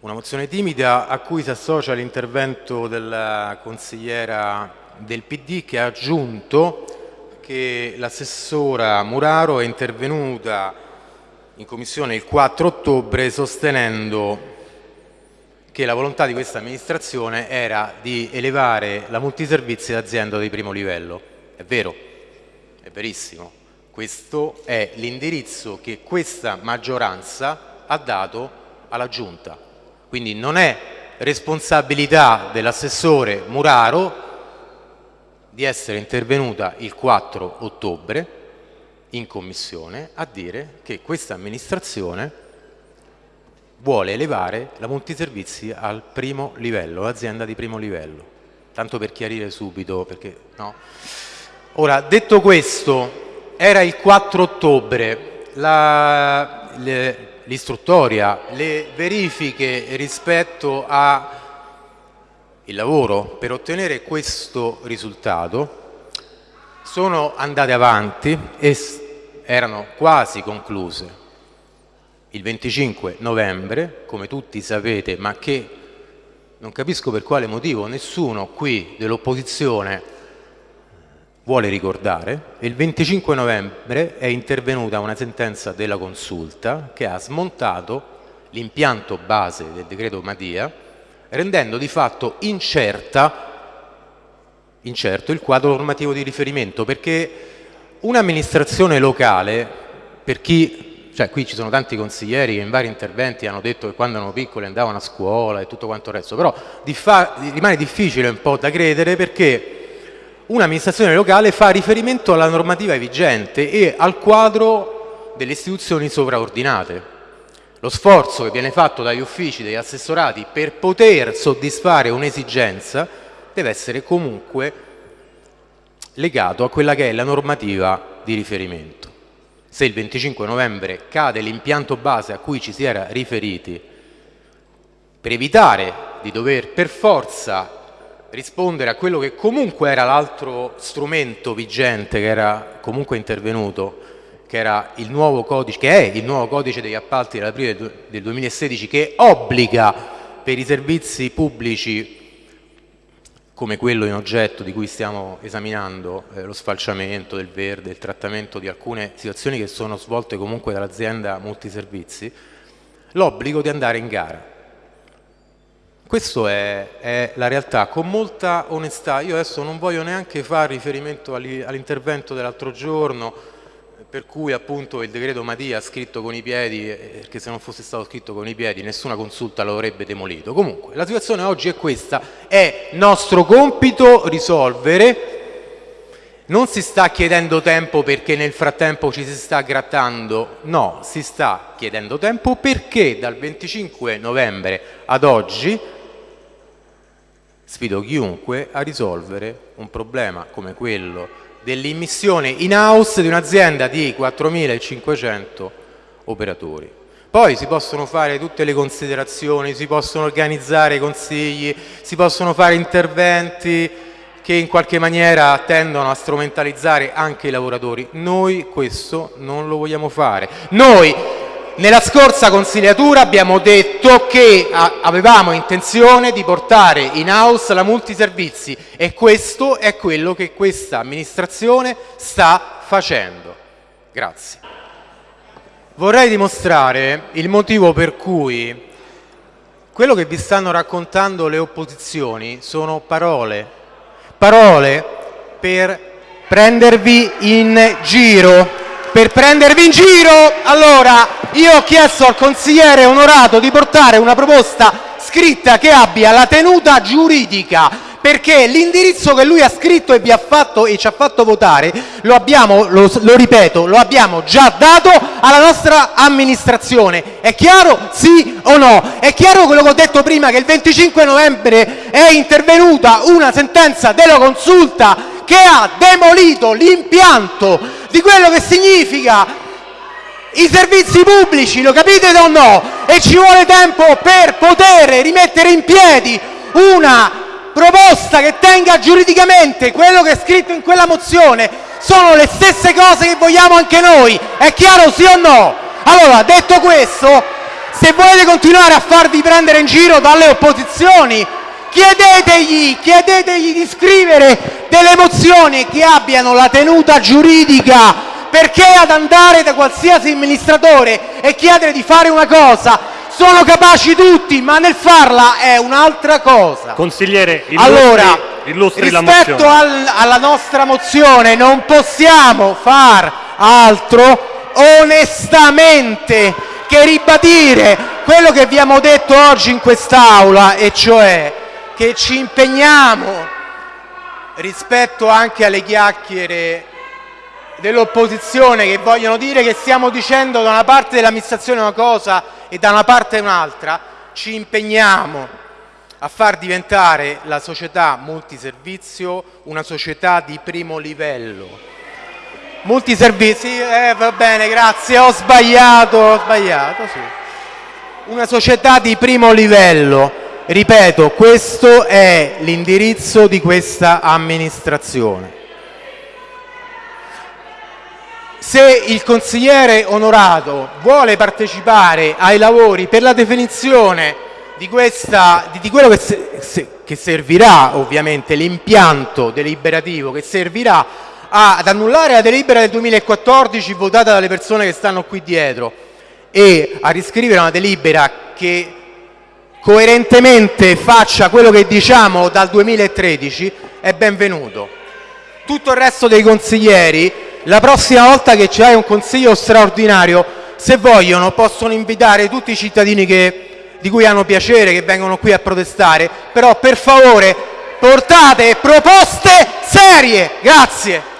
Una mozione timida a cui si associa l'intervento della consigliera del PD che ha aggiunto che l'assessora Muraro è intervenuta in Commissione il 4 ottobre sostenendo che la volontà di questa amministrazione era di elevare la multiservizi d'azienda di primo livello. È vero, è verissimo. Questo è l'indirizzo che questa maggioranza ha dato alla Giunta. Quindi non è responsabilità dell'assessore Muraro di essere intervenuta il 4 ottobre in Commissione a dire che questa amministrazione vuole elevare la multiservizi al primo livello, l'azienda di primo livello. Tanto per chiarire subito, perché no? Ora, detto questo, era il 4 ottobre, la, le, l'istruttoria, le verifiche rispetto al lavoro per ottenere questo risultato sono andate avanti e erano quasi concluse. Il 25 novembre, come tutti sapete, ma che non capisco per quale motivo nessuno qui dell'opposizione vuole ricordare, il 25 novembre è intervenuta una sentenza della consulta che ha smontato l'impianto base del decreto Madia rendendo di fatto incerta, incerto il quadro normativo di riferimento perché un'amministrazione locale, per chi, cioè qui ci sono tanti consiglieri che in vari interventi hanno detto che quando erano piccoli andavano a scuola e tutto quanto il resto, però rimane difficile un po' da credere perché un'amministrazione locale fa riferimento alla normativa vigente e al quadro delle istituzioni sovraordinate. Lo sforzo che viene fatto dagli uffici, degli assessorati per poter soddisfare un'esigenza deve essere comunque legato a quella che è la normativa di riferimento. Se il 25 novembre cade l'impianto base a cui ci si era riferiti per evitare di dover per forza rispondere a quello che comunque era l'altro strumento vigente che era comunque intervenuto, che, il codice, che è il nuovo codice degli appalti dell'aprile del 2016 che obbliga per i servizi pubblici come quello in oggetto di cui stiamo esaminando, eh, lo sfalciamento del verde, il trattamento di alcune situazioni che sono svolte comunque dall'azienda multiservizi, l'obbligo di andare in gara questa è, è, la realtà, con molta onestà. Io adesso non voglio neanche fare riferimento all'intervento dell'altro giorno, per cui appunto il decreto Madia scritto con i piedi, perché se non fosse stato scritto con i piedi nessuna consulta lo avrebbe demolito. Comunque, la situazione oggi è questa, è nostro compito risolvere, non si sta chiedendo tempo perché nel frattempo ci si sta grattando, no, si sta chiedendo tempo perché dal 25 novembre ad oggi Sfido chiunque a risolvere un problema come quello dell'immissione in house di un'azienda di 4.500 operatori. Poi si possono fare tutte le considerazioni, si possono organizzare consigli, si possono fare interventi che in qualche maniera tendono a strumentalizzare anche i lavoratori. Noi questo non lo vogliamo fare. Noi nella scorsa consigliatura abbiamo detto che avevamo intenzione di portare in house la multiservizi e questo è quello che questa amministrazione sta facendo. Grazie. Vorrei dimostrare il motivo per cui quello che vi stanno raccontando le opposizioni sono parole, parole per prendervi in giro per prendervi in giro. Allora, io ho chiesto al consigliere onorato di portare una proposta scritta che abbia la tenuta giuridica perché l'indirizzo che lui ha scritto e ha fatto e ci ha fatto votare lo abbiamo, lo, lo ripeto, lo abbiamo già dato alla nostra amministrazione. È chiaro sì o no? È chiaro quello che ho detto prima che il 25 novembre è intervenuta una sentenza della consulta che ha demolito l'impianto di quello che significa i servizi pubblici, lo capite o no? E ci vuole tempo per poter rimettere in piedi una proposta che tenga giuridicamente quello che è scritto in quella mozione sono le stesse cose che vogliamo anche noi. È chiaro sì o no? Allora, detto questo, Se volete continuare a farvi prendere in giro dalle opposizioni, chiedetegli, chiedetegli di scrivere delle mozioni che abbiano la tenuta giuridica perché ad andare da qualsiasi amministratore e chiedere di fare una cosa sono capaci tutti, ma nel farla è un'altra cosa. Consigliere, illustri, Allora, illustri rispetto al- alla nostra mozione non possiamo far altro onestamente che ribadire quello che abbiamo detto oggi in quest'Aula e cioè che ci impegniamo rispetto anche alle chiacchiere dell'opposizione che vogliono dire che stiamo dicendo da una parte dell'amministrazione una cosa e da una parte un'altra, ci impegniamo a far diventare la società multiservizio una società di primo livello. Multiservizi, eh, va bene, grazie, ho sbagliato, ho sbagliato, sì. Una società di primo livello. Ripeto, questo è l'indirizzo di questa amministrazione. Se il consigliere onorato vuole partecipare ai lavori per la definizione di, questa, di, di quello che, se- che servirà, ovviamente, l'impianto deliberativo che servirà a- ad annullare la delibera del 2014 votata dalle persone che stanno qui dietro e a riscrivere una delibera che coerentemente faccia quello che diciamo dal 2013, è benvenuto. Tutto il resto dei consiglieri, la prossima volta che c'è un consiglio straordinario, se vogliono possono invitare tutti i cittadini che- di cui hanno piacere, che vengono qui a protestare, però per favore portate proposte serie. Grazie.